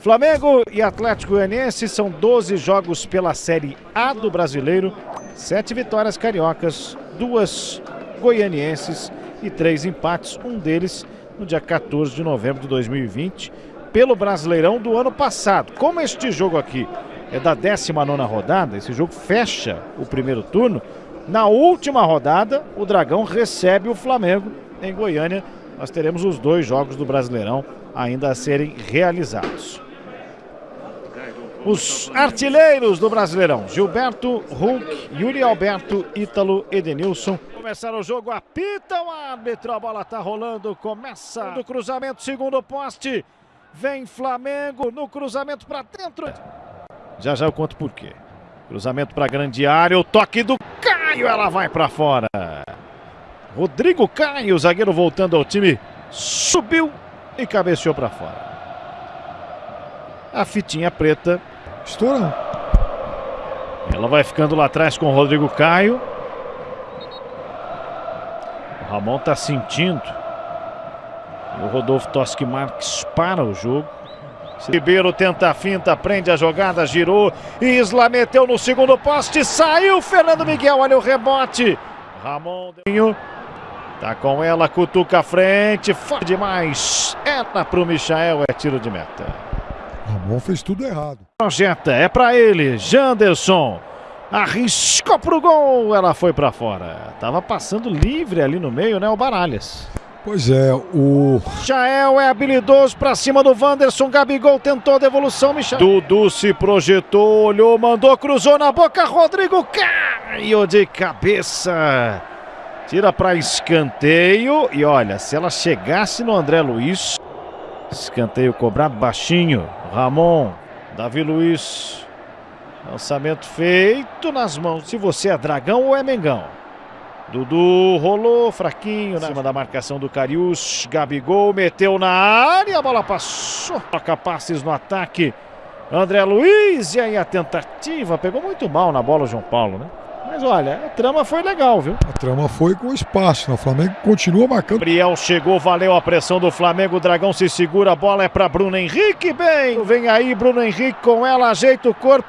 Flamengo e Atlético Goianiense são 12 jogos pela Série A do Brasileiro, sete vitórias cariocas, duas goianienses e três empates, um deles no dia 14 de novembro de 2020, pelo Brasileirão do ano passado. Como este jogo aqui é da 19 rodada, esse jogo fecha o primeiro turno, na última rodada o Dragão recebe o Flamengo em Goiânia. Nós teremos os dois jogos do Brasileirão ainda a serem realizados. Os artilheiros do Brasileirão: Gilberto, Hulk, Yuri Alberto, Ítalo, Edenilson. Começar o jogo, apita o árbitro, a bola tá rolando, começa do cruzamento, segundo poste. Vem Flamengo no cruzamento para dentro. Já já eu conto por quê. Cruzamento para grande área, o toque do Caio, ela vai para fora. Rodrigo Caio, zagueiro voltando ao time, subiu e cabeceou para fora. A fitinha preta Estourando. Ela vai ficando lá atrás com o Rodrigo Caio. O Ramon tá sentindo. O Rodolfo Toschi Marques para o jogo. Ribeiro tenta a finta, prende a jogada, girou. Isla meteu no segundo poste, saiu Fernando Miguel, olha o rebote. Ramon tá com ela, cutuca a frente, forte demais. Era pro Michael, é tiro de meta. Ramon fez tudo errado. Projeta, é para ele, Janderson. Arriscou pro gol, ela foi para fora. Tava passando livre ali no meio, né, o Baralhas. Pois é, o. Michael é habilidoso para cima do Wanderson. Gabigol tentou a devolução. Michael. Dudu se projetou, olhou, mandou, cruzou na boca. Rodrigo caiu de cabeça. Tira para escanteio. E olha, se ela chegasse no André Luiz. Escanteio cobrado baixinho. Ramon, Davi Luiz. Lançamento feito nas mãos. Se você é dragão ou é mengão. Dudu rolou fraquinho na cima da marcação do Carius. Gabigol meteu na área, a bola passou. Toca passes no ataque. André Luiz, e aí a tentativa. Pegou muito mal na bola o João Paulo, né? Mas olha, a trama foi legal, viu? A trama foi com espaço. Né? O Flamengo continua marcando. Gabriel chegou, valeu a pressão do Flamengo. O Dragão se segura, a bola é para Bruno Henrique. Bem, vem aí Bruno Henrique com ela, ajeita o corpo.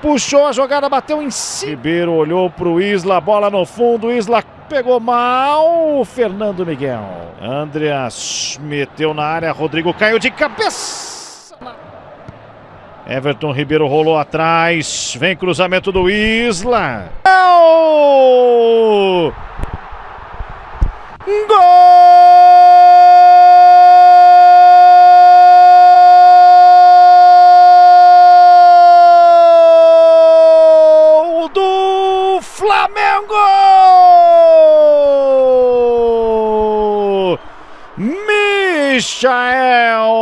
Puxou a jogada, bateu em cima. Ribeiro olhou pro Isla, bola no fundo. Isla pegou mal. Fernando Miguel. Andreas meteu na área. Rodrigo caiu de cabeça. Everton Ribeiro rolou atrás. Vem cruzamento do Isla. Gol! Gol do Flamengo! Michael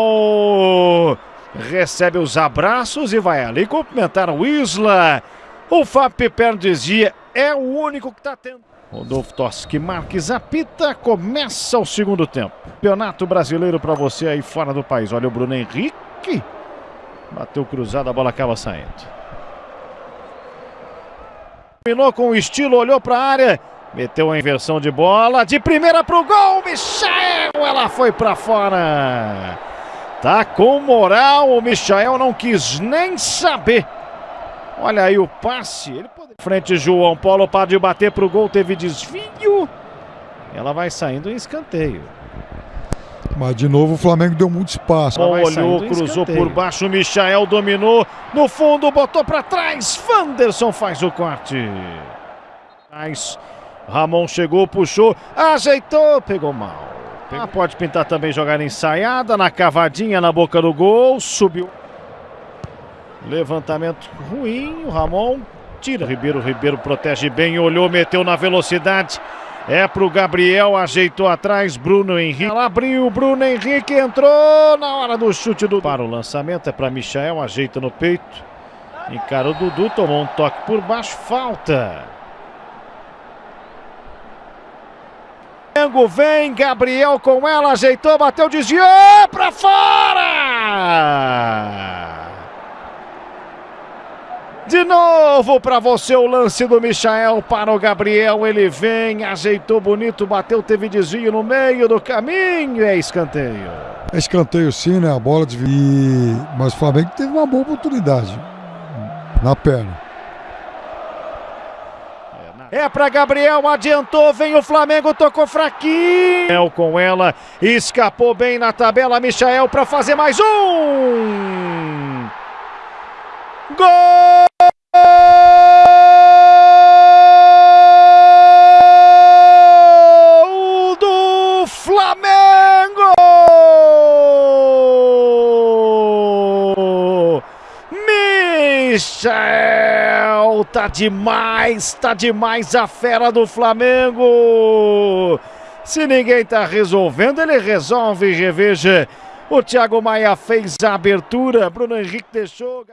recebe os abraços e vai ali cumprimentar o Isla. O Fábio Piperno dizia, é o único que está tendo. Rodolfo Toschi Marques apita, começa o segundo tempo. Campeonato brasileiro para você aí fora do país. Olha o Bruno Henrique. Bateu cruzado, a bola acaba saindo. Terminou com o estilo, olhou para a área. Meteu a inversão de bola. De primeira para o gol. Michael, ela foi para fora. Tá com moral. O Michael não quis nem saber. Olha aí o passe. Ele pode... Frente João Paulo pode bater para o gol. Teve desvio. Ela vai saindo em escanteio. Mas de novo o Flamengo deu muito espaço. Bom, olhou, cruzou por baixo. Michael dominou. No fundo, botou para trás. Wanderson faz o corte. Mas Ramon chegou, puxou, ajeitou, pegou mal. Ah, pode pintar também jogar ensaiada, na cavadinha na boca do gol, subiu. Levantamento ruim, o Ramon tira. Ribeiro, Ribeiro protege bem, olhou, meteu na velocidade. É pro Gabriel, ajeitou atrás, Bruno Henrique. Ela abriu, Bruno Henrique entrou na hora do chute do... Para o lançamento, é para Michael, ajeita no peito. Encara o Dudu, tomou um toque por baixo, falta. Flamengo vem, Gabriel com ela, ajeitou, bateu, desviou para fora! De novo para você o lance do Michael para o Gabriel. Ele vem, ajeitou bonito, bateu, teve desvio no meio do caminho. É escanteio. É escanteio sim, né? A bola desvia. Mas o Flamengo teve uma boa oportunidade na perna. É para Gabriel, adiantou, vem o Flamengo, tocou fraquinho. Com ela, escapou bem na tabela, Michael para fazer mais um. Gol! do Tá demais, tá demais a fera do Flamengo. Se ninguém tá resolvendo, ele resolve, reveja. O Thiago Maia fez a abertura, Bruno Henrique deixou.